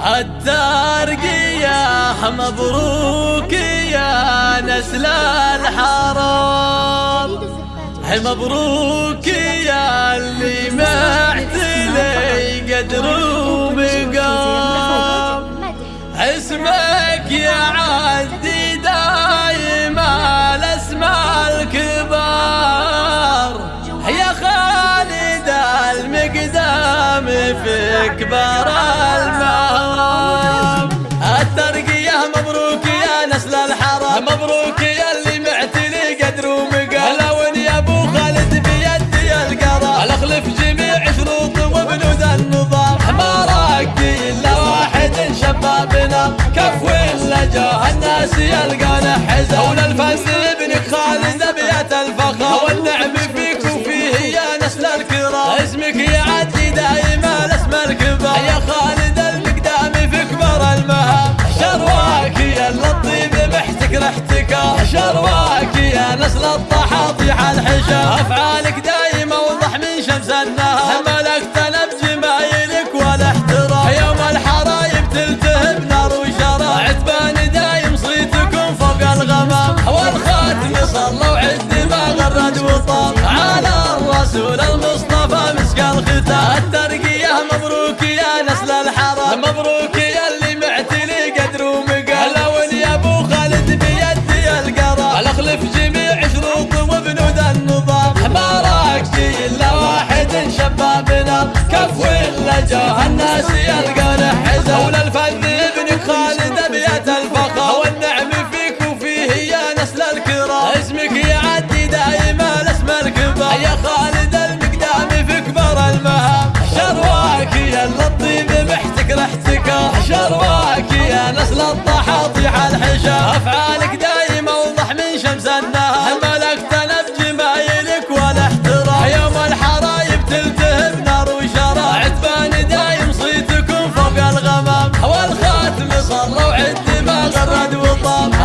الترقية مبروك يا نسل الحرام. مبروك يا اللي معتلي قدر ومقام. اسمك يا عدي دايما الاسماء الكبار. يا خالد المقدام في كبار المهام مبروك يا اللي معتلي قدر ومقام اخلف جميع شروط وبنود النظام. ما راقي إلا واحد شبابنا كف ولا جاه الناس يلقانا حزام. هون الفن ابنك خالد أبيات الفخر الطحاطيح الحشا أفعالك دايما وضح من شمس النهار. ملكتنا بجمايلك والاحترام يوم الحرايب تلتهب نار وشراب. عتبان دايم صيتكم فوق الغمام. والخاتم صلى وعد ما غرد وطاب. على الرسول المصطفى مسك الختام. الترقية مبروك يا نسل الحرام. مبروك يا نسل الطحاطيح الحشا أفعالك دايما اوضح من شمس النهار. ملكتنا بجمايلك والاحترام يوم الحرايب تلتهب نار وشراب. عتبان دايم صيتكم فوق الغمام. والخاتم صلى وعد ما غرد وطاب.